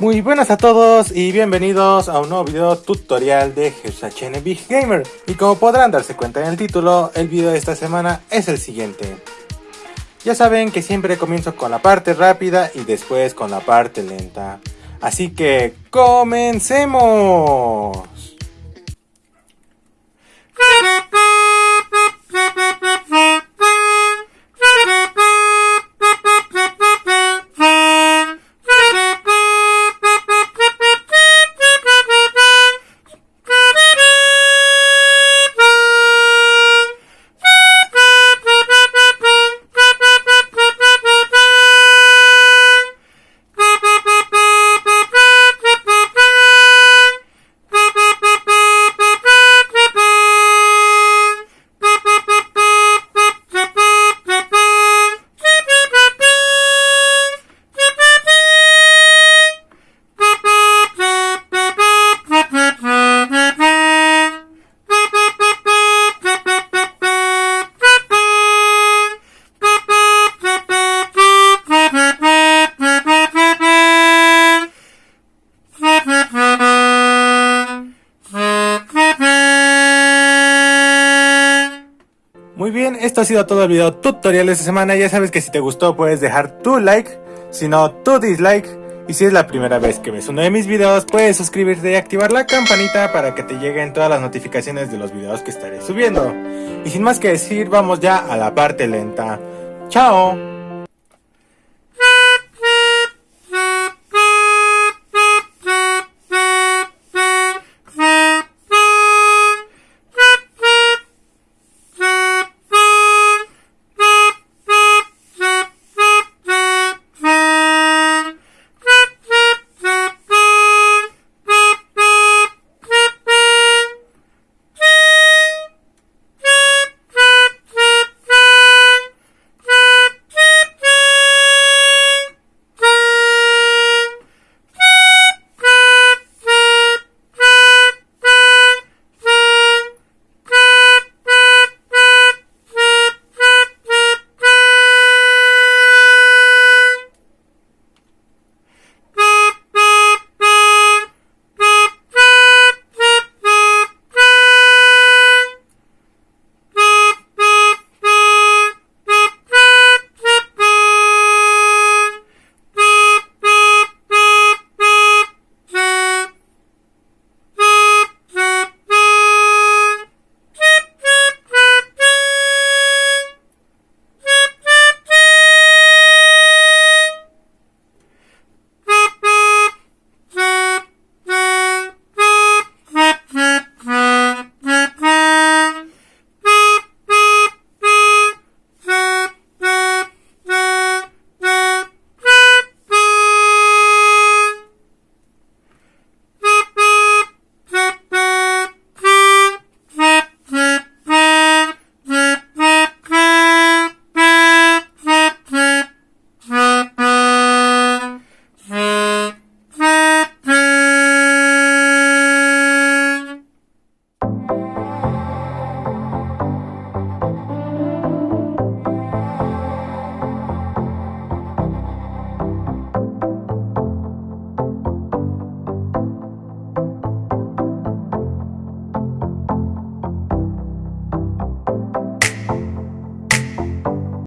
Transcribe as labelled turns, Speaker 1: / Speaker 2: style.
Speaker 1: Muy buenas a todos y bienvenidos a un nuevo video tutorial de Big Gamer. Y como podrán darse cuenta en el título, el video de esta semana es el siguiente. Ya saben que siempre comienzo con la parte rápida y después con la parte lenta. Así que comencemos Muy bien, esto ha sido todo el video tutorial de esta semana. Ya sabes que si te gustó puedes dejar tu like, si no tu dislike. Y si es la primera vez que ves uno de mis videos, puedes suscribirte y activar la campanita para que te lleguen todas las notificaciones de los videos que estaré subiendo. Y sin más que decir, vamos ya a la parte lenta. ¡Chao!